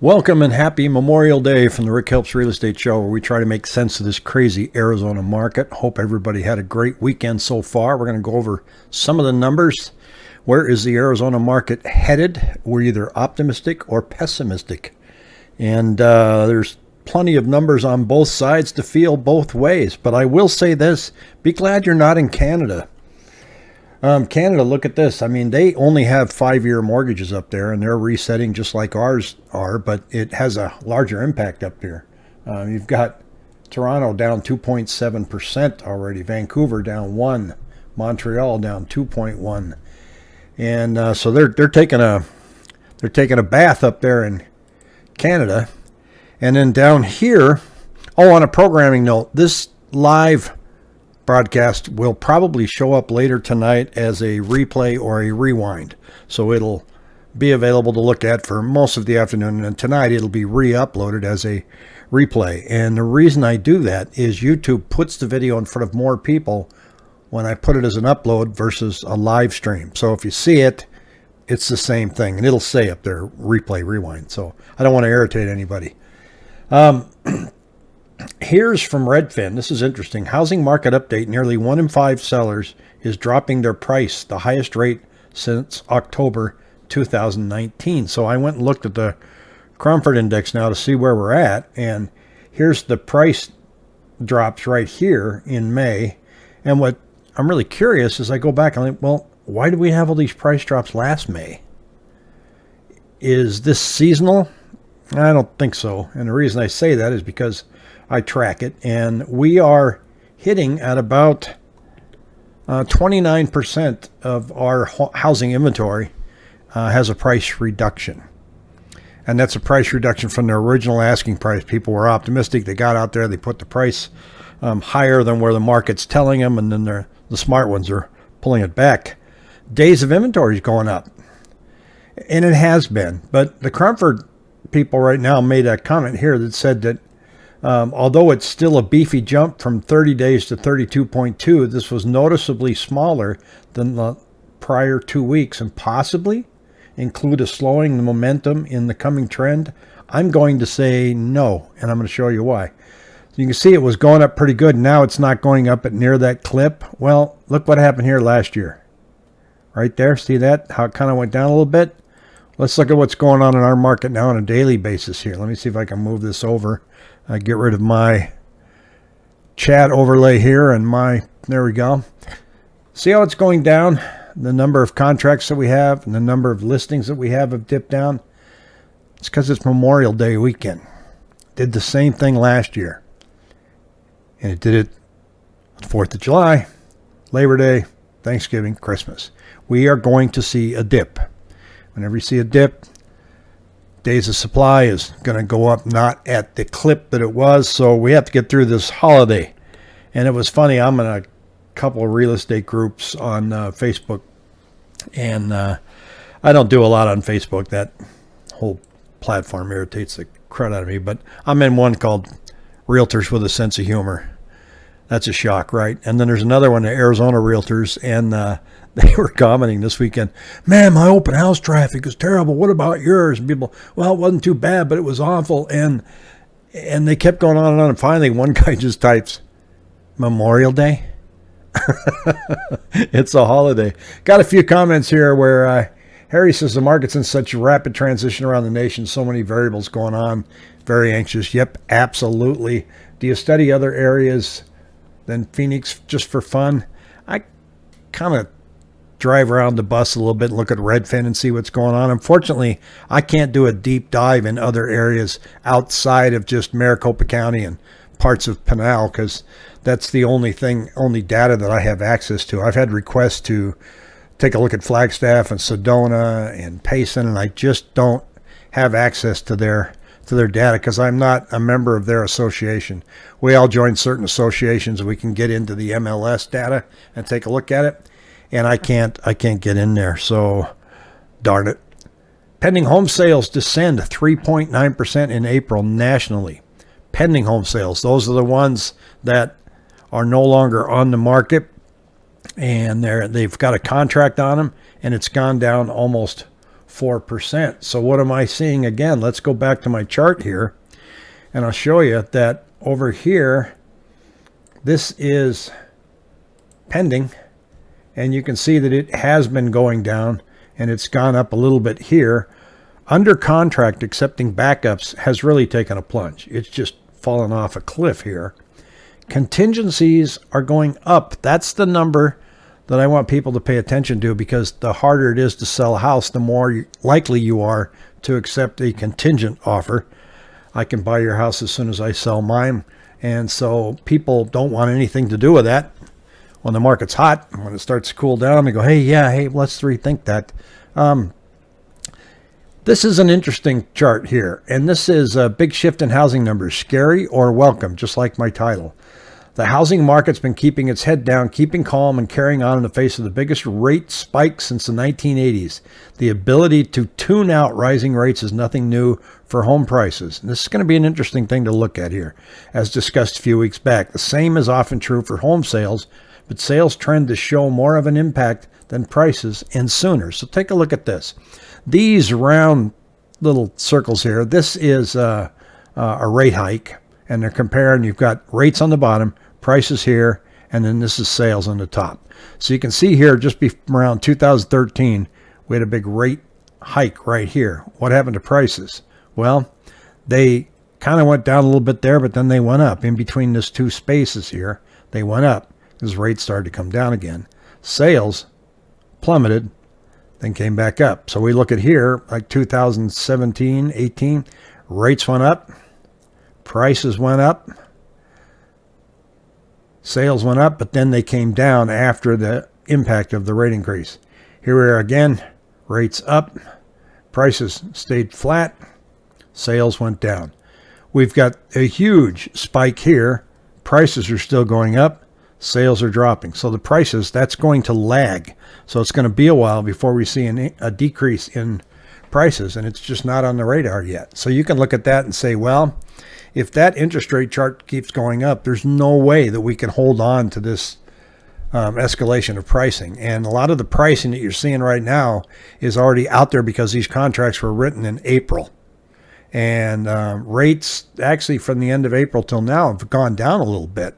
Welcome and happy Memorial Day from the Rick Helps Real Estate Show, where we try to make sense of this crazy Arizona market. Hope everybody had a great weekend so far. We're going to go over some of the numbers. Where is the Arizona market headed? We're either optimistic or pessimistic. And uh, there's plenty of numbers on both sides to feel both ways. But I will say this be glad you're not in Canada. Um, Canada, look at this. I mean, they only have five year mortgages up there and they're resetting just like ours are, but it has a larger impact up here. Uh, you've got Toronto down 2.7% already, Vancouver down 1, Montreal down 2.1. And uh, so they're they're taking a they're taking a bath up there in Canada. And then down here, oh, on a programming note, this live broadcast will probably show up later tonight as a replay or a rewind. So it'll be available to look at for most of the afternoon. And tonight it'll be re-uploaded as a replay. And the reason I do that is YouTube puts the video in front of more people when I put it as an upload versus a live stream. So if you see it, it's the same thing. And it'll say up there, replay, rewind. So I don't want to irritate anybody. Um, Here's from Redfin. This is interesting. Housing market update. Nearly one in five sellers is dropping their price, the highest rate since October 2019. So I went and looked at the Cromford Index now to see where we're at. And here's the price drops right here in May. And what I'm really curious is I go back and I'm like, well, why did we have all these price drops last May? Is this seasonal? I don't think so. And the reason I say that is because I track it, and we are hitting at about 29% uh, of our housing inventory uh, has a price reduction. And that's a price reduction from their original asking price. People were optimistic. They got out there, they put the price um, higher than where the market's telling them, and then the smart ones are pulling it back. Days of inventory is going up. And it has been. But the Cromford people right now made a comment here that said that um, although it's still a beefy jump from 30 days to 32.2, this was noticeably smaller than the prior two weeks and possibly include a slowing the momentum in the coming trend. I'm going to say no, and I'm going to show you why. So you can see it was going up pretty good. Now it's not going up at near that clip. Well, look what happened here last year. Right there, see that? How it kind of went down a little bit? Let's look at what's going on in our market now on a daily basis here. Let me see if I can move this over I get rid of my chat overlay here and my, there we go. See how it's going down? The number of contracts that we have and the number of listings that we have have dipped down. It's because it's Memorial Day weekend. Did the same thing last year. And it did it 4th of July, Labor Day, Thanksgiving, Christmas. We are going to see a dip. Whenever you see a dip, days of supply is going to go up not at the clip that it was. So we have to get through this holiday. And it was funny. I'm in a couple of real estate groups on uh, Facebook. And uh, I don't do a lot on Facebook. That whole platform irritates the crud out of me. But I'm in one called Realtors with a Sense of Humor. That's a shock, right? And then there's another one, the Arizona Realtors. And uh, they were commenting this weekend, man, my open house traffic is terrible. What about yours? And people, well, it wasn't too bad, but it was awful. And and they kept going on and on. And finally, one guy just types, Memorial Day. it's a holiday. Got a few comments here where uh, Harry says the market's in such rapid transition around the nation, so many variables going on. Very anxious. Yep, absolutely. Do you study other areas than Phoenix just for fun? I kind of drive around the bus a little bit and look at Redfin and see what's going on. Unfortunately, I can't do a deep dive in other areas outside of just Maricopa County and parts of Pinal because that's the only thing, only data that I have access to. I've had requests to take a look at Flagstaff and Sedona and Payson, and I just don't have access to their to their data because I'm not a member of their association. We all join certain associations. We can get into the MLS data and take a look at it and I can't I can't get in there. So darn it. Pending home sales descend 3.9% in April nationally. Pending home sales, those are the ones that are no longer on the market and they're they've got a contract on them and it's gone down almost 4%. So what am I seeing again? Let's go back to my chart here and I'll show you that over here, this is pending and you can see that it has been going down and it's gone up a little bit here. Under contract accepting backups has really taken a plunge. It's just fallen off a cliff here. Contingencies are going up. That's the number that I want people to pay attention to because the harder it is to sell a house, the more likely you are to accept a contingent offer. I can buy your house as soon as I sell mine. And so people don't want anything to do with that. When the market's hot, when it starts to cool down, they go, hey, yeah, hey, let's rethink that. Um, this is an interesting chart here, and this is a big shift in housing numbers, scary or welcome, just like my title. The housing market's been keeping its head down, keeping calm, and carrying on in the face of the biggest rate spike since the 1980s. The ability to tune out rising rates is nothing new for home prices. And this is going to be an interesting thing to look at here, as discussed a few weeks back. The same is often true for home sales, but sales trend to show more of an impact than prices and sooner. So take a look at this. These round little circles here, this is uh, uh, a rate hike, and they're comparing, you've got rates on the bottom, prices here, and then this is sales on the top. So you can see here, just around 2013, we had a big rate hike right here. What happened to prices? Well, they kind of went down a little bit there, but then they went up in between these two spaces here. They went up because rates started to come down again. Sales plummeted, then came back up. So we look at here, like 2017, 18, rates went up, prices went up, Sales went up, but then they came down after the impact of the rate increase. Here we are again, rates up, prices stayed flat, sales went down. We've got a huge spike here. Prices are still going up, sales are dropping. So the prices, that's going to lag. So it's going to be a while before we see an, a decrease in prices, and it's just not on the radar yet. So you can look at that and say, well, if that interest rate chart keeps going up, there's no way that we can hold on to this um, escalation of pricing. And a lot of the pricing that you're seeing right now is already out there because these contracts were written in April. And um, rates actually from the end of April till now have gone down a little bit.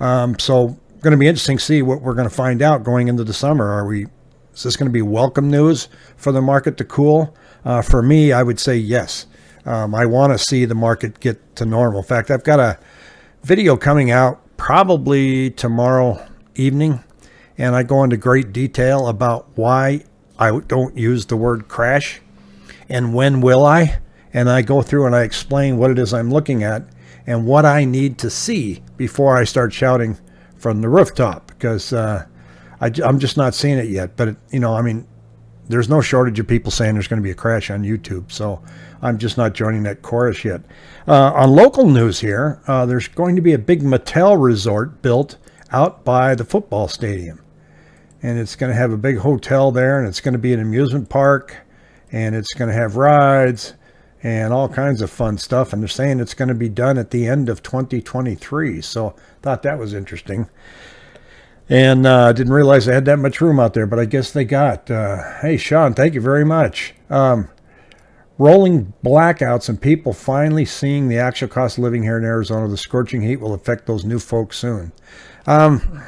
Um, so going to be interesting to see what we're going to find out going into the summer. Are we? Is this going to be welcome news for the market to cool? Uh, for me, I would say yes. Um, I want to see the market get to normal. In fact, I've got a video coming out probably tomorrow evening, and I go into great detail about why I don't use the word crash and when will I. And I go through and I explain what it is I'm looking at and what I need to see before I start shouting from the rooftop because uh, I, am just not seeing it yet. But, it, you know, I mean, there's no shortage of people saying there's going to be a crash on YouTube. So I'm just not joining that chorus yet. Uh, on local news here, uh, there's going to be a big Mattel resort built out by the football stadium. And it's going to have a big hotel there, and it's going to be an amusement park, and it's going to have rides and all kinds of fun stuff. And they're saying it's going to be done at the end of 2023. So I thought that was interesting. And uh, didn't realize they had that much room out there, but I guess they got. Uh, hey, Sean, thank you very much. Um, Rolling blackouts and people finally seeing the actual cost of living here in Arizona. The scorching heat will affect those new folks soon. Um,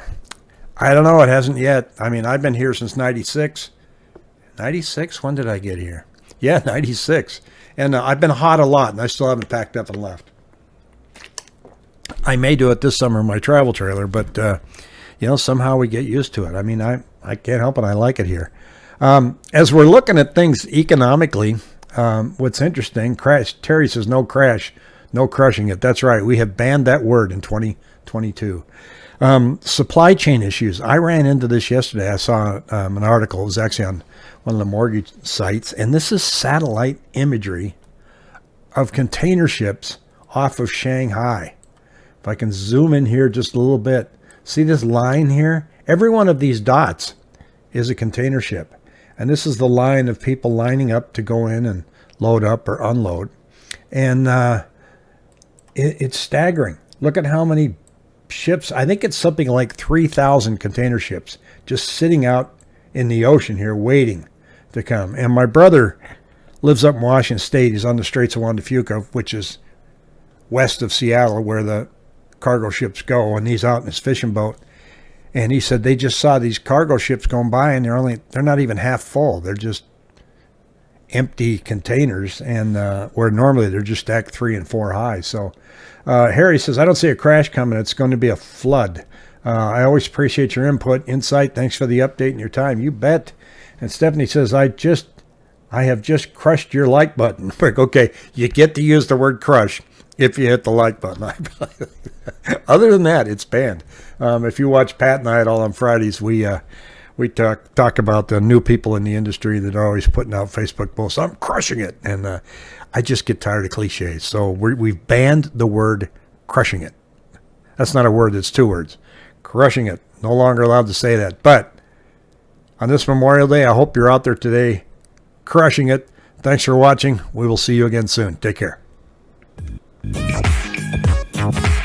I don't know. It hasn't yet. I mean, I've been here since 96. 96? When did I get here? Yeah, 96. And uh, I've been hot a lot, and I still haven't packed up and left. I may do it this summer in my travel trailer, but, uh, you know, somehow we get used to it. I mean, I, I can't help it. I like it here. Um, as we're looking at things economically, um, what's interesting, crash. Terry says no crash, no crushing it. That's right. We have banned that word in 2022. Um, supply chain issues. I ran into this yesterday. I saw um, an article. It was actually on one of the mortgage sites, and this is satellite imagery of container ships off of Shanghai. If I can zoom in here just a little bit, see this line here? Every one of these dots is a container ship. And this is the line of people lining up to go in and load up or unload. And uh, it, it's staggering. Look at how many ships. I think it's something like 3,000 container ships just sitting out in the ocean here waiting to come. And my brother lives up in Washington State. He's on the Straits of Juan de Fuca, which is west of Seattle, where the cargo ships go. And he's out in his fishing boat, and he said they just saw these cargo ships going by, and they're only they're not even half full. They're just empty containers, and uh, where normally they're just stacked three and four high. So uh, Harry says, I don't see a crash coming. It's going to be a flood. Uh, I always appreciate your input, insight. Thanks for the update and your time. You bet. And Stephanie says, I just, I have just crushed your like button. okay, you get to use the word crush if you hit the like button. Other than that, it's banned. Um, if you watch Pat and I at all on Fridays, we uh, we talk talk about the new people in the industry that are always putting out Facebook posts. I'm crushing it, and uh, I just get tired of cliches. So we have banned the word crushing it. That's not a word. It's two words. Crushing it. No longer allowed to say that. But on this Memorial Day, I hope you're out there today crushing it. Thanks for watching. We will see you again soon. Take care. We'll be right back.